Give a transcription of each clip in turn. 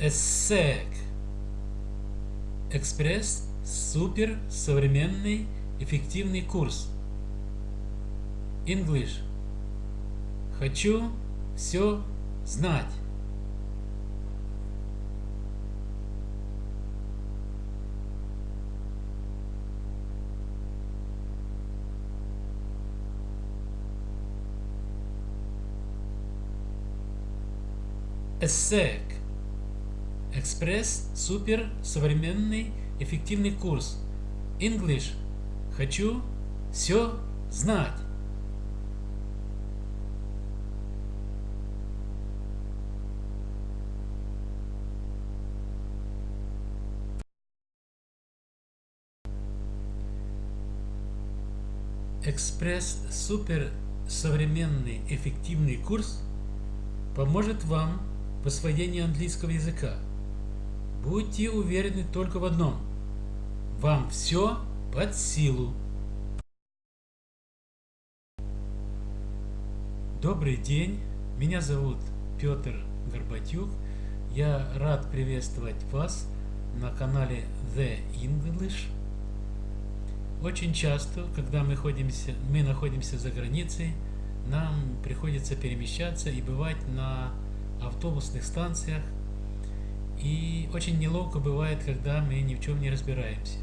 ESSEC. Экспресс супер современный эффективный курс. English. Хочу все знать. ESSEC. Экспресс супер современный эффективный курс. English. Хочу все знать. Экспресс супер современный эффективный курс поможет вам в освоении английского языка. Будьте уверены только в одном. Вам все под силу. Добрый день, меня зовут Петр Горбатюк. Я рад приветствовать вас на канале The English. Очень часто, когда мы, ходимся, мы находимся за границей, нам приходится перемещаться и бывать на автобусных станциях. И очень неловко бывает, когда мы ни в чем не разбираемся.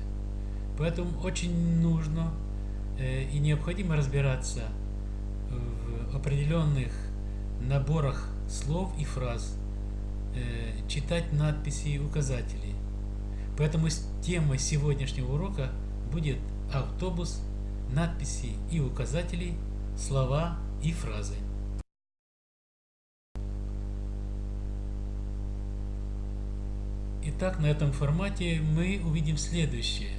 Поэтому очень нужно э, и необходимо разбираться в определенных наборах слов и фраз, э, читать надписи и указатели. Поэтому тема сегодняшнего урока будет автобус, надписи и указатели, слова и фразы. Итак, на этом формате мы увидим следующее.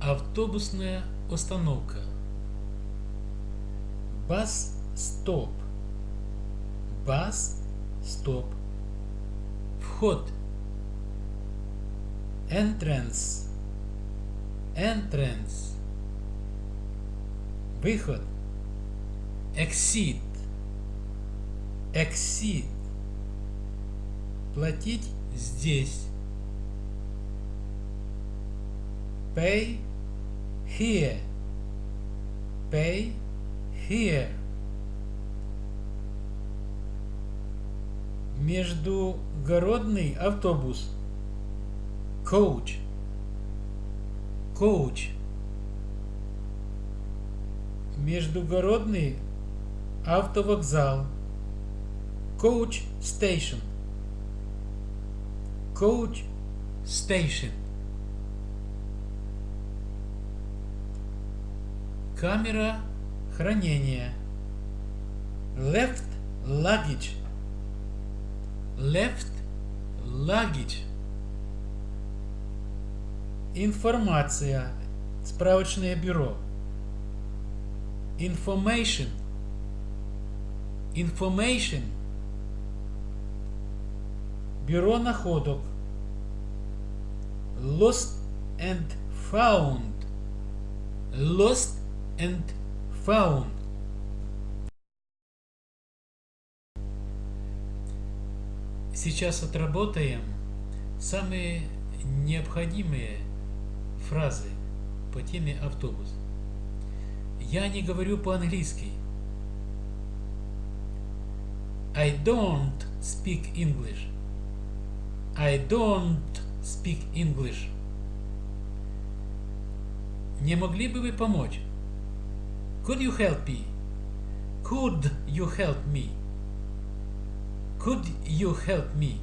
Автобусная остановка. Бас стоп. Бас стоп. Вход. Entrance. Entrance. Выход. Exit. Exit. Платить здесь. Pay here. Pay here. Междугородный автобус. Coach. Coach. Междугородный автовокзал. Coach Station. Coach Station. Камера хранения. Left luggage. Left luggage. Информация. Справочное бюро. Information. Information. Бюро находок. Lost and found. Lost and found. Сейчас отработаем самые необходимые фразы по теме автобус. Я не говорю по-английски. I don't speak English. I don't speak English. Не могли бы вы помочь? Could you help me? Could you help me? Could you help me?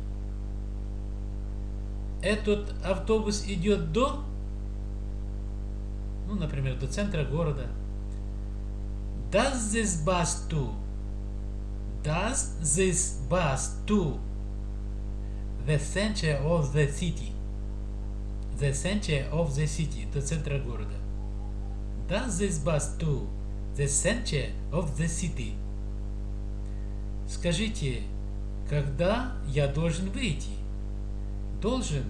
Этот автобус идет до, ну, например, до центра города. Does this bus to? Does this bus to the center of the city? The center of the city, до центра города. Does this bus to The center of the city? Скажите, когда я должен выйти? Должен,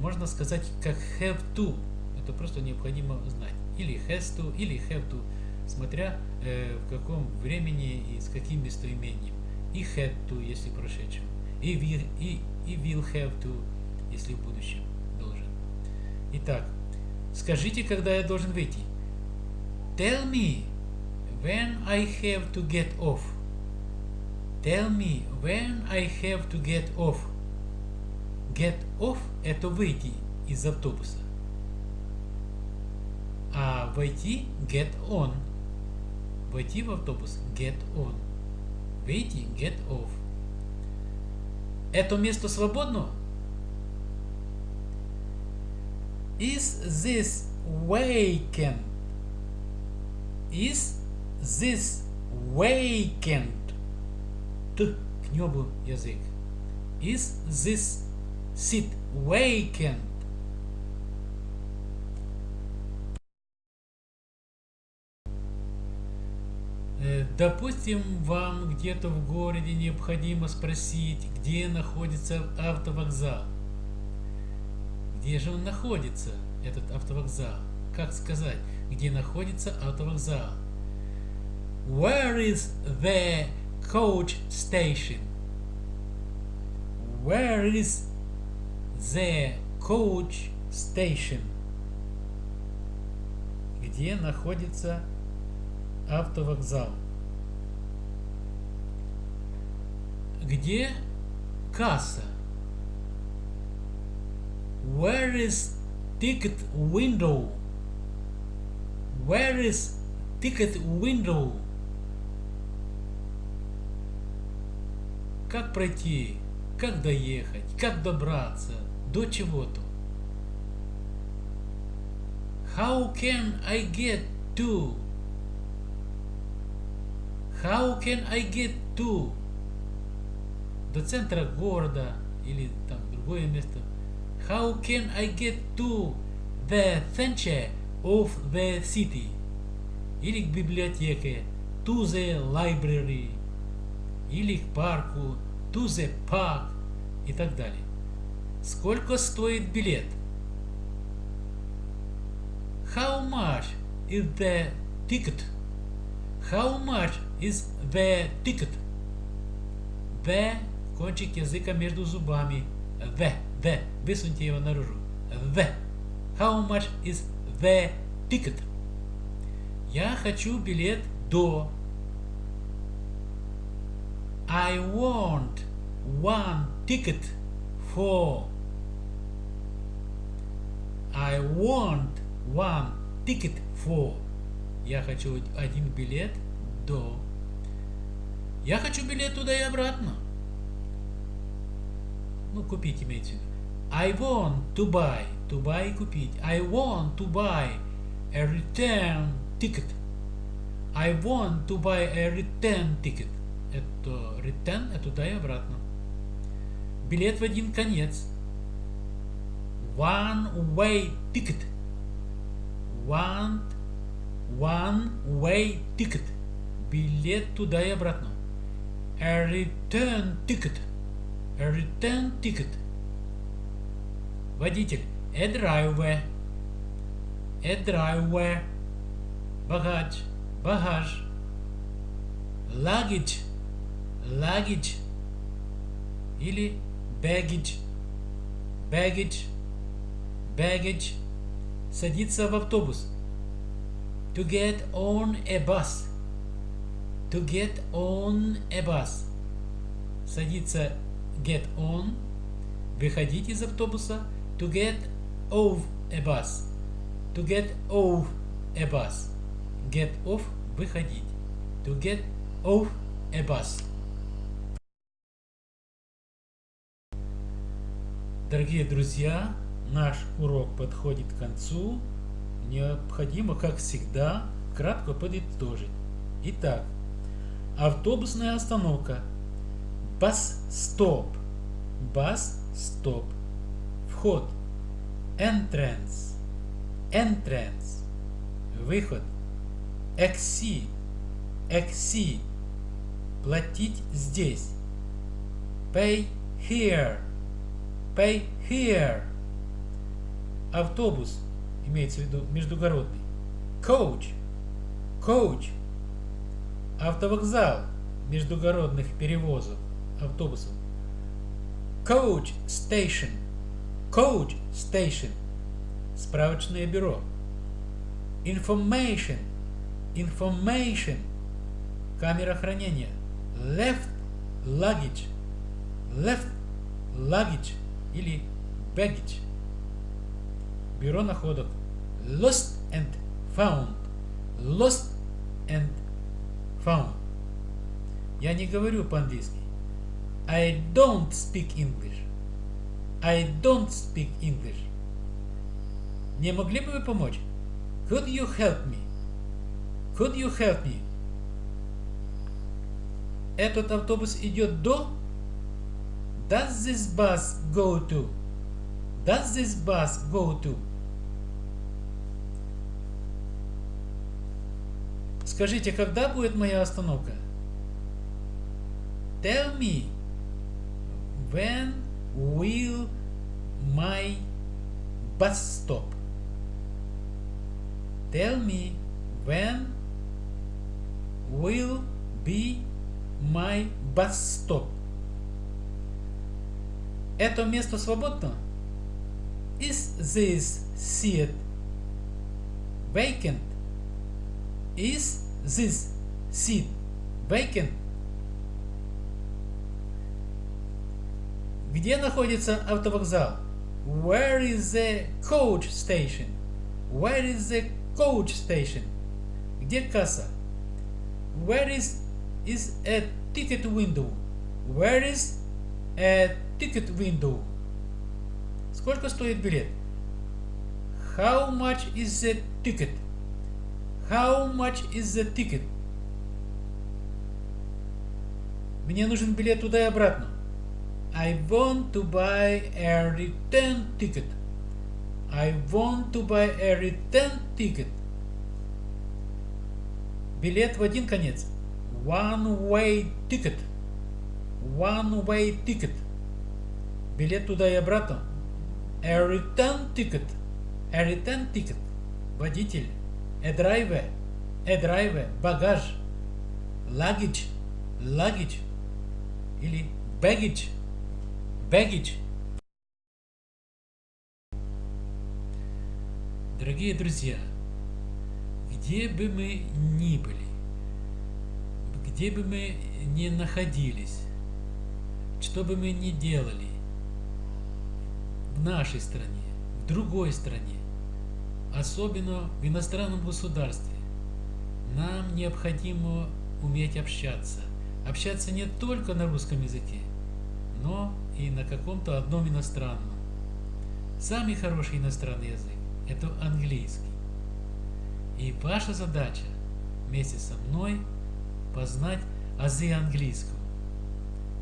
можно сказать, как have to. Это просто необходимо знать. Или has to, или have to, смотря э, в каком времени и с каким местоимением. И had to, если прошедшим. и will, и, и will have to, если в будущем должен. Итак, скажите, когда я должен выйти. Tell me when I have to get off. Tell me when I have to get off. Get off – это выйти из автобуса. А войти – get on. Войти в автобус – get on. Выйти – get off. Это место свободно? Is this vacant? Is this vacant? Т к небу язык. Is this seat vacant? Э, допустим, вам где-то в городе необходимо спросить, где находится автовокзал. Где же он находится, этот автовокзал? Как сказать, где находится автовокзал? Where is the coach station? Where is the coach station? Где находится автовокзал. Где касса? Where is ticket window? Where is ticket window? Как пройти? Как доехать? Как добраться? До чего-то? How can I get to? How can I get to? До центра города или там другое место. How can I get to the center of the city? Или к библиотеке. To the library. Или к парку. To the park. И так далее. Сколько стоит билет? How much is the ticket? How much is the ticket? The кончик языка между зубами. The, the. Высуньте его наружу. The. How much is the ticket? Я хочу билет до. I want one ticket for. I want one ticket for. Я хочу один билет до. Я хочу билет туда и обратно. Ну, купить имеется в виду. I want to buy. To buy купить. I want to buy a return ticket. I want to buy a return ticket. Это return, это туда и обратно. Билет в один конец. One way ticket. One One way ticket. Билет туда и обратно. A return ticket. A return ticket. Водитель. A driver. A driver. Багаж. Багаж. Luggage. Luggage. Или baggage. Baggage. Baggage. Садиться в автобус. To get on a bus. To get on a bus. Садиться get on. Выходить из автобуса. To get off a bus. To get off a bus. Get off – выходить. To get off a bus. Дорогие друзья, наш урок подходит к концу необходимо, как всегда, кратко подытожить. Итак, автобусная остановка. Бас-стоп. Бас-стоп. Вход. Entrance. Entrance. Выход. Exit. Exit. Платить здесь. Pay here. Pay here. Автобус имеется в виду междугородный. Coach. Coach. Автовокзал междугородных перевозов автобусов. Coach Station. Coach Station. Справочное бюро. Information. Information. Камера хранения. Left luggage. Left luggage или baggage. Бюро находок. Lost and found. Lost and found. Я не говорю по-английски. I don't speak English. I don't speak English. Не могли бы вы помочь? Could you help me? Could you help me? Этот автобус идет до? Does this bus go to? Does this bus go to? Скажите, когда будет моя остановка? Tell me, when will my bus stop? Tell me, when will be my bus stop? Это место свободно? Is this seat vacant? Is this seat vacant? Где находится автовокзал? Where is the coach station? Where is the coach station? Где касса? Where is is a ticket window? Where is a ticket window? Сколько стоит билет? How much is the ticket? How much is the ticket? Мне нужен билет туда и обратно. I want to buy a return ticket. I want to buy a return ticket. Билет в один конец. One way ticket. One way ticket. Билет туда и обратно. A return ticket. A return ticket. Водитель. A driver. A driver. Багаж. Luggage. Luggage. Или baggage. Baggage. Дорогие друзья, где бы мы ни были, где бы мы ни находились, что бы мы ни делали, в нашей стране, в другой стране, особенно в иностранном государстве, нам необходимо уметь общаться. Общаться не только на русском языке, но и на каком-то одном иностранном. Самый хороший иностранный язык – это английский. И ваша задача вместе со мной познать азы английского,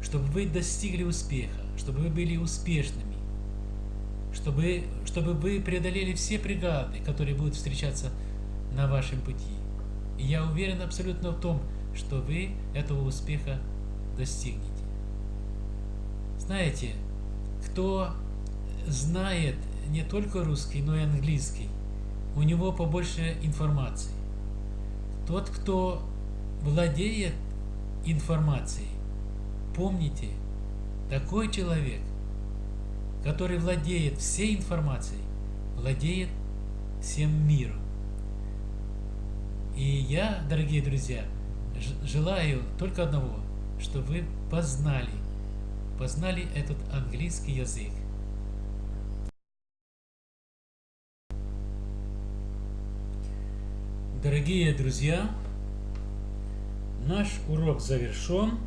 чтобы вы достигли успеха, чтобы вы были успешными, чтобы, чтобы вы преодолели все преграды, которые будут встречаться на вашем пути. И я уверен абсолютно в том, что вы этого успеха достигнете. Знаете, кто знает не только русский, но и английский, у него побольше информации. Тот, кто владеет информацией, помните, такой человек, который владеет всей информацией, владеет всем миром. И я, дорогие друзья, желаю только одного, чтобы вы познали познали этот английский язык. Дорогие друзья, наш урок завершен.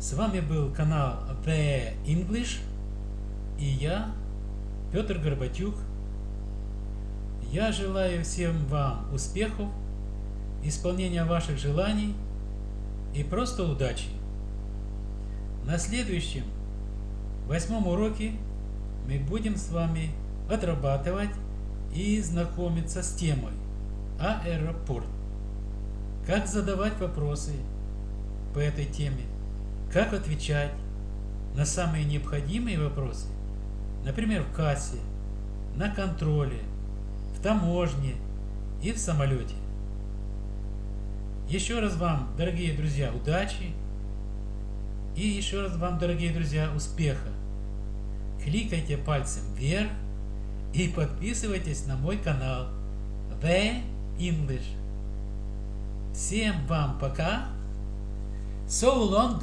С вами был канал The English и я, Петр Горбатюк. Я желаю всем вам успехов, исполнения ваших желаний и просто удачи. На следующем, восьмом уроке мы будем с вами отрабатывать и знакомиться с темой аэропорт. Как задавать вопросы по этой теме, как отвечать на самые необходимые вопросы, например, в кассе, на контроле, в таможне и в самолете. Еще раз вам, дорогие друзья, удачи! И еще раз вам, дорогие друзья, успеха! Кликайте пальцем вверх и подписывайтесь на мой канал The English. Всем вам пока! So long!